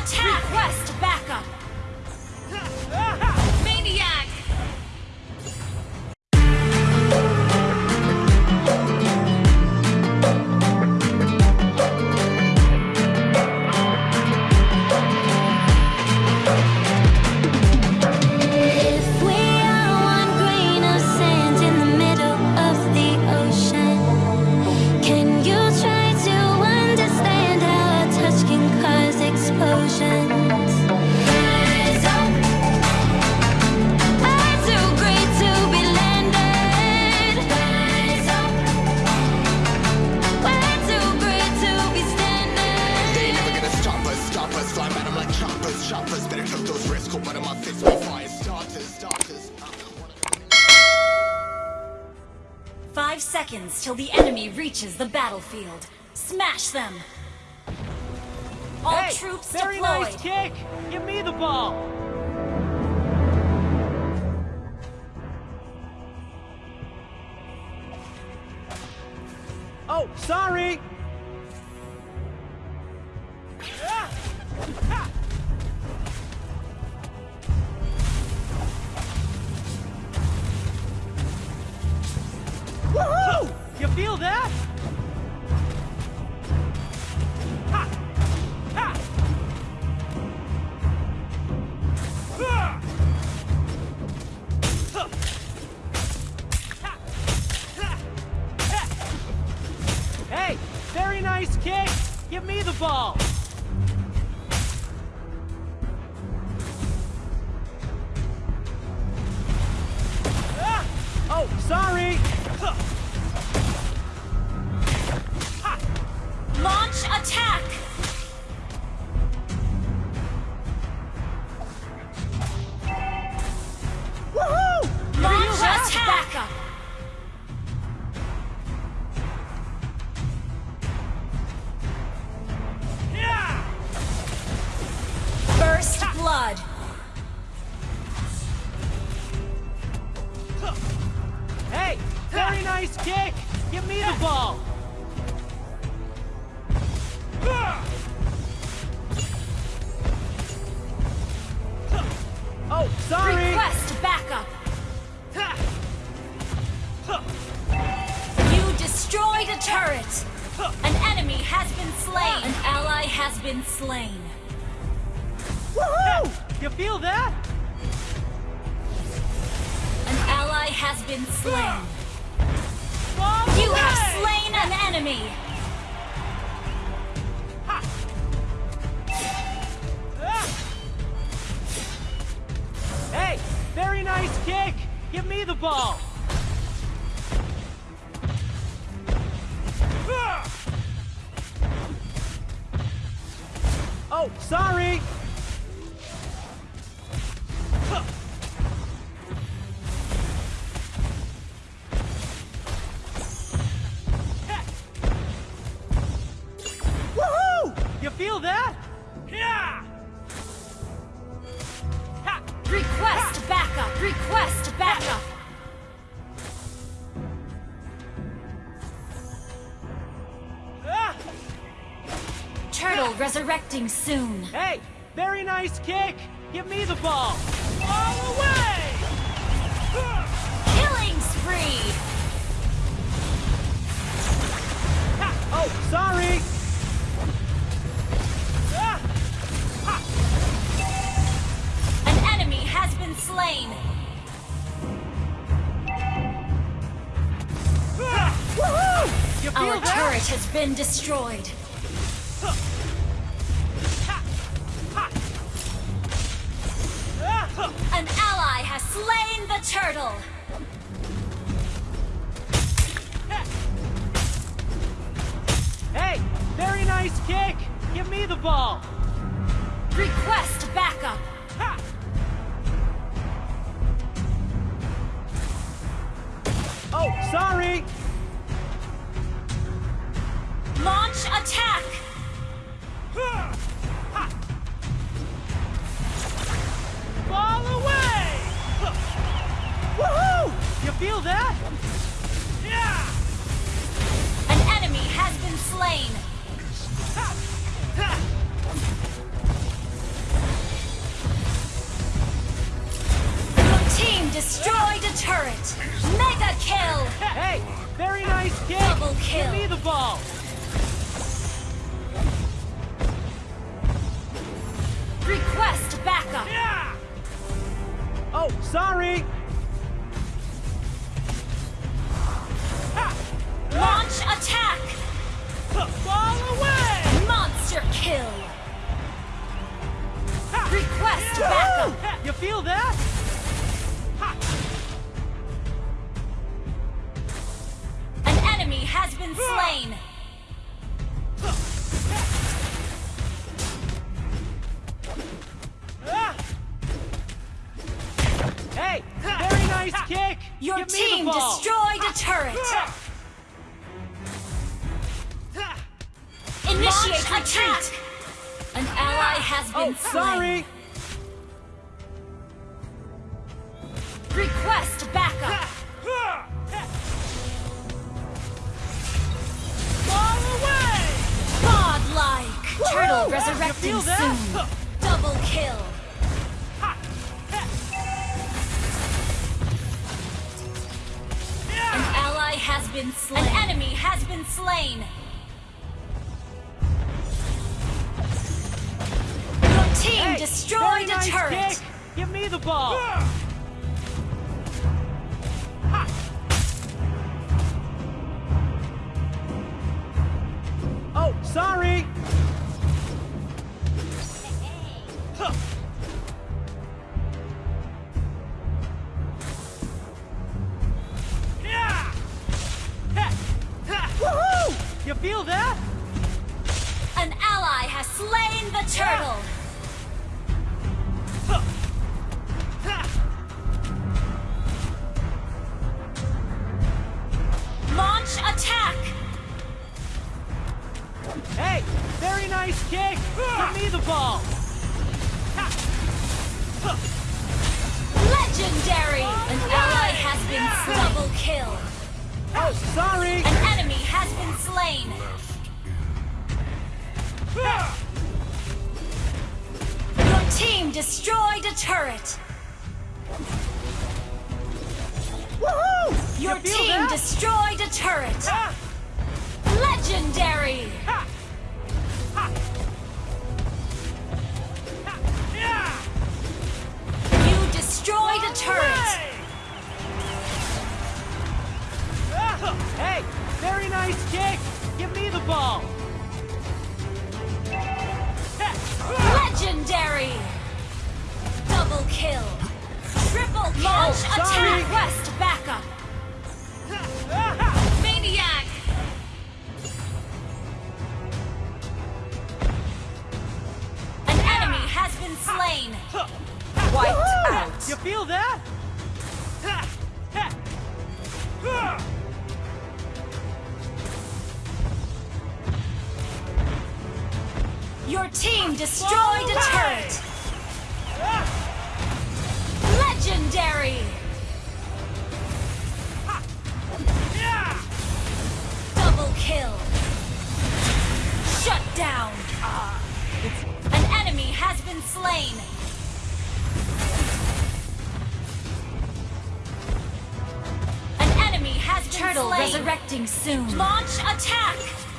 attack! Request like choppers, choppers. Better took those risks. Hold one of my fists be fire starters, starters. Five seconds till the enemy reaches the battlefield. Smash them! All Hey, troops very deployed! nice kick. Give me the ball. Oh, sorry. You feel that? Hey, very nice kick. Give me the ball. Nice kick. Give me the ball. Oh, sorry. Request backup! You destroyed a turret! An enemy has been slain! An ally has been slain! Woohoo! You feel that? An ally has been slain! You have slain an enemy! Hey, very nice kick. Give me the ball. Oh, sorry. Request backup! Request backup! Turtle resurrecting soon! Hey, very nice kick. Give me the ball. All away! Has been destroyed! An ally has slain the turtle! Hey, very nice kick. Give me the ball. Request backup! Oh, sorry. Launch attack! Fall away! Woohoo! You feel that? Yeah! An enemy has been slain! Team destroyed a turret! Mega kill! Hey, very nice kill! Double kill! Give me the ball! Request backup. Yeah. Oh, sorry. Launch attack. Kick. Your Give team destroyed a turret. Initiate attack. An ally has oh, been Oh, slain. sorry. Request backup. Ball away. Godlike. Turtle resurrecting soon. been slain. An enemy has been slain. Your team Hey, destroyed very a nice turret. kick. Give me the ball. Ah! Oh, sorry. Woohoo! Slain the turtle. Launch attack. Hey, very nice kick. Give me the ball. Legendary. An ally has been double kill. Oh, sorry. An enemy has been slain. Team destroyed a turret. Woohoo! Your You team that? destroyed a turret. Ah! Legendary. Ha! Ha! Ha! Yeah! You destroyed a turret. Ah! Hey, kill. Triple kill. Launch oh, sorry. attack. Quest backup. Maniac. An enemy has been slain. Wiped out. You feel that? Ha! Ha! Your team destroyed a turret. Slain. resurrecting soon. Launch attack.